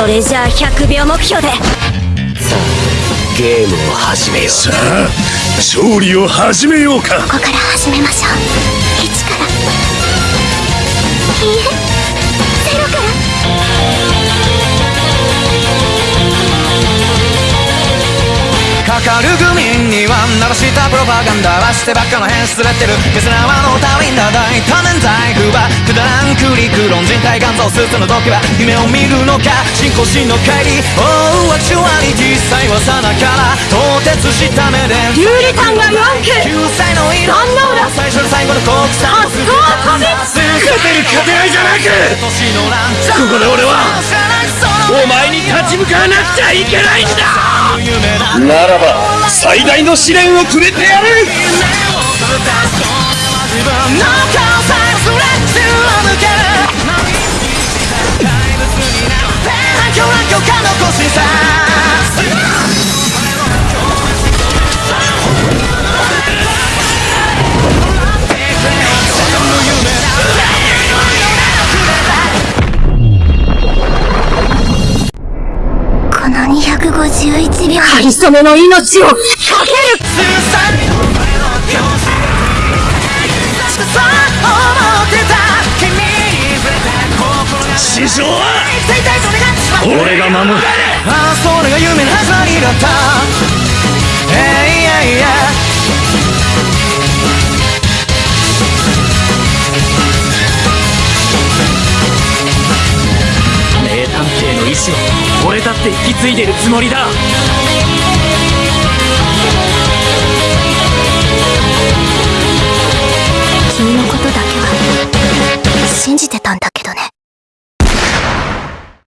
それじゃあ100秒目標で。さあゲームを始めよう。さあ勝利を始めようか。ここから始めましょうからかるグミには鳴らしたプロパガンダはしてばっかの変すれてるケスラワのためにだ大多年財布はくだらんクリク論人体肝臓スーツの時は夢を見るのか進行しの帰り Oh アクチュアリティ際はさなから凍結した目で有利感が4区9歳の色最初で最後の国産あそう飛び勝てる勝てないじゃなく年のランチここで俺はお前に立ち向かわなくちゃいけないんだならば最大の試練をくれてやる。251秒かりそめの命を。かける師匠は。俺が守る。ああそれが夢の始まりだった意志を。俺だって引き継いでるつもりだ。君のことだけは信じてたんだけどね。